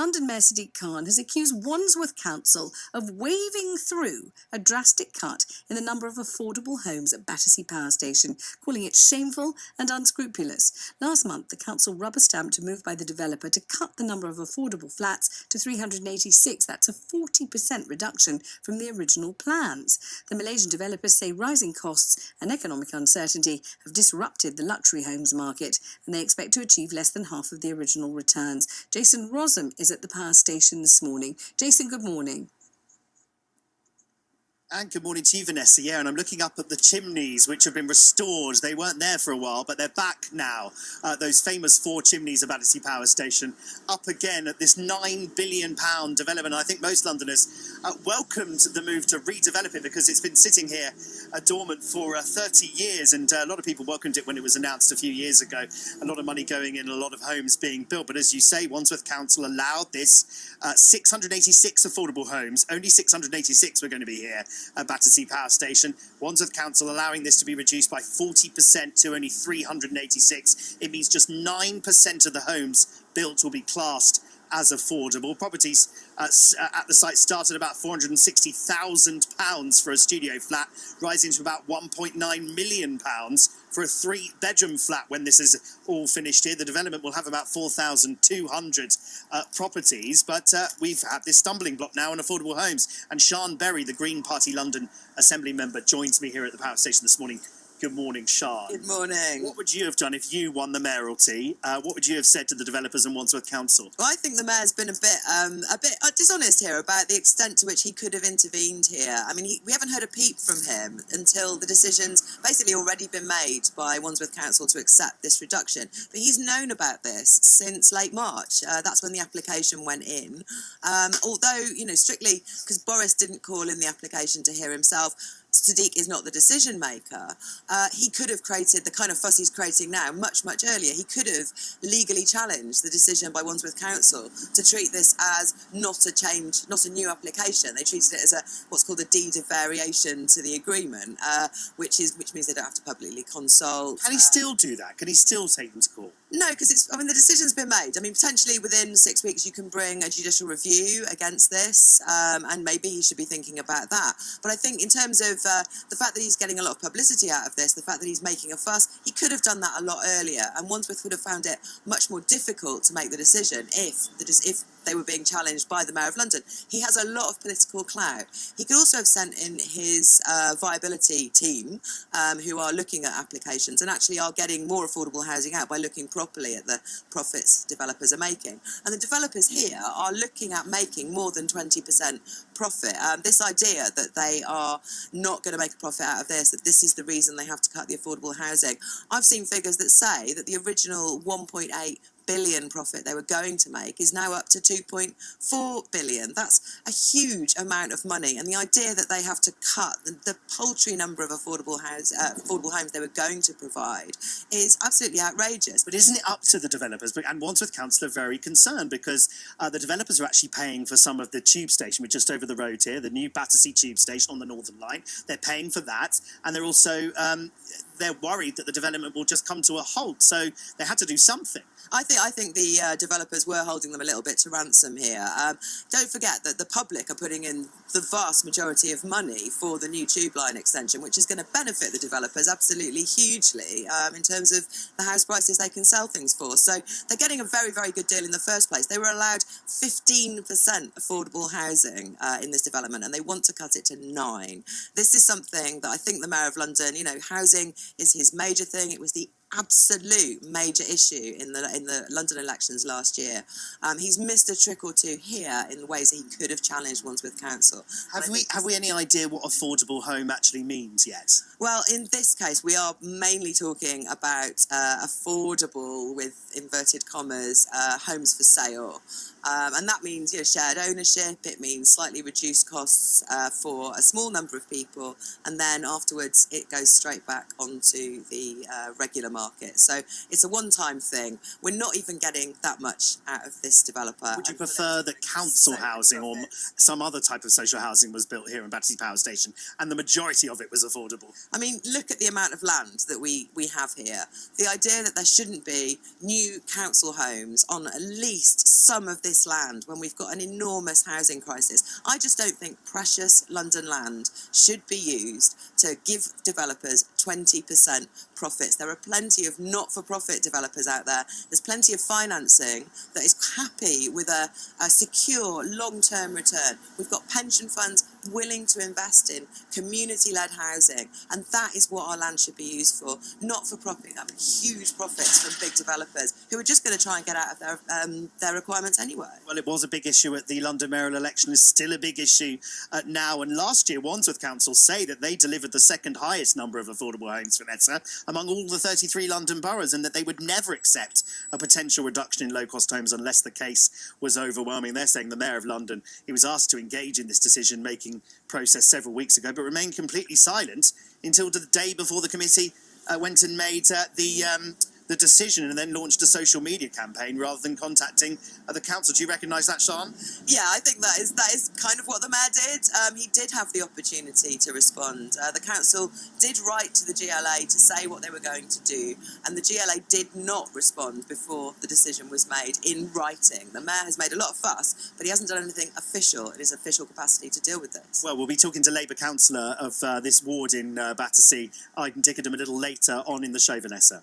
London Mayor Sadiq Khan has accused Wandsworth Council of waving through a drastic cut in the number of affordable homes at Battersea Power Station, calling it shameful and unscrupulous. Last month, the council rubber stamped a move by the developer to cut the number of affordable flats to 386. That's a 40% reduction from the original plans. The Malaysian developers say rising costs and economic uncertainty have disrupted the luxury homes market, and they expect to achieve less than half of the original returns. Jason Rossum is at the power station this morning. Jason, good morning. And good morning to you, Vanessa. Yeah, and I'm looking up at the chimneys, which have been restored. They weren't there for a while, but they're back now. Uh, those famous four chimneys of Battersea Power Station up again at this £9 billion development. I think most Londoners uh, welcomed the move to redevelop it because it's been sitting here uh, dormant for uh, 30 years. And uh, a lot of people welcomed it when it was announced a few years ago. A lot of money going in, a lot of homes being built. But as you say, Wandsworth Council allowed this uh, 686 affordable homes. Only 686 were going to be here at Battersea Power Station. Wandsworth Council allowing this to be reduced by 40% to only 386. It means just 9% of the homes built will be classed as affordable. Properties uh, uh at the site start at about £460,000 for a studio flat, rising to about £1.9 million for a three bedroom flat when this is all finished here. The development will have about 4,200 uh, properties, but uh, we've had this stumbling block now on affordable homes. And Sian Berry, the Green Party London Assembly member, joins me here at the power station this morning Good morning, Sian. Good morning. What would you have done if you won the mayoralty? Uh, what would you have said to the developers and Wandsworth Council? Well, I think the mayor's been a bit, um, a bit uh, dishonest here about the extent to which he could have intervened here. I mean, he, we haven't heard a peep from him until the decision's basically already been made by Wandsworth Council to accept this reduction. But he's known about this since late March. Uh, that's when the application went in. Um, although, you know, strictly because Boris didn't call in the application to hear himself, Sadiq is not the decision maker, uh, he could have created the kind of fuss he's creating now much, much earlier. He could have legally challenged the decision by Wandsworth Council to treat this as not a change, not a new application. They treated it as a what's called a deed of variation to the agreement, uh, which is which means they don't have to publicly consult. Can he still do that? Can he still take them to court? No, because it's. I mean, the decision's been made. I mean, potentially within six weeks you can bring a judicial review against this, um, and maybe he should be thinking about that. But I think in terms of uh, the fact that he's getting a lot of publicity out of this, the fact that he's making a fuss, he could have done that a lot earlier, and Wandsworth would have found it much more difficult to make the decision if the if they were being challenged by the Mayor of London. He has a lot of political clout. He could also have sent in his uh, viability team, um, who are looking at applications and actually are getting more affordable housing out by looking properly at the profits developers are making. And the developers here are looking at making more than 20% profit. Um, this idea that they are not going to make a profit out of this, that this is the reason they have to cut the affordable housing. I've seen figures that say that the original 1.8 billion profit they were going to make is now up to 2.4 billion. That's a huge amount of money. And the idea that they have to cut the, the paltry number of affordable, house, uh, affordable homes they were going to provide is absolutely outrageous. But isn't it up to the developers? And Wandsworth Council are very concerned because uh, the developers are actually paying for some of the tube station, which just over the road here, the new Battersea tube station on the Northern Line. They're paying for that. And they're also um, they're worried that the development will just come to a halt. So they had to do something. I think I think the uh, developers were holding them a little bit to ransom here. Um, don't forget that the public are putting in the vast majority of money for the new tube line extension, which is going to benefit the developers absolutely hugely um, in terms of the house prices they can sell things for. So they're getting a very very good deal in the first place. They were allowed 15% affordable housing uh, in this development, and they want to cut it to nine. This is something that I think the mayor of London, you know, housing is his major thing. It was the absolute major issue in the in the London elections last year. Um, he's missed a trick or two here in the ways he could have challenged Wandsworth Council. Have we have we any idea what affordable home actually means yet? Well, in this case, we are mainly talking about uh, affordable, with inverted commas, uh, homes for sale. Um, and that means you know, shared ownership, it means slightly reduced costs uh, for a small number of people, and then afterwards it goes straight back onto the uh, regular market market. So it's a one-time thing. We're not even getting that much out of this developer. Would you prefer that council so housing or some other type of social housing was built here in Battersea Power Station and the majority of it was affordable? I mean, look at the amount of land that we, we have here. The idea that there shouldn't be new council homes on at least some of this land when we've got an enormous housing crisis. I just don't think precious London land should be used to give developers 20% profits. There are plenty of not for profit developers out there. There's plenty of financing that is happy with a, a secure long term return. We've got pension funds willing to invest in community led housing, and that is what our land should be used for, not for propping up huge profits from big developers who are just going to try and get out of their, um, their requirements anyway. Well, it was a big issue at the London mayoral election. is still a big issue uh, now. And last year, Wandsworth Council say that they delivered the second highest number of affordable homes, for Vanessa, among all the 33 London boroughs, and that they would never accept a potential reduction in low-cost homes unless the case was overwhelming. They're saying the mayor of London, he was asked to engage in this decision-making process several weeks ago, but remained completely silent until the day before the committee uh, went and made uh, the um, the decision and then launched a social media campaign rather than contacting the council. Do you recognise that, Sian? Yeah, I think that is that is kind of what the mayor did. Um, he did have the opportunity to respond. Uh, the council did write to the GLA to say what they were going to do, and the GLA did not respond before the decision was made in writing. The mayor has made a lot of fuss, but he hasn't done anything official in his official capacity to deal with this. Well, we'll be talking to Labour councillor of uh, this ward in uh, Battersea, Aydin Dikerdem, a little later on in the show, Vanessa.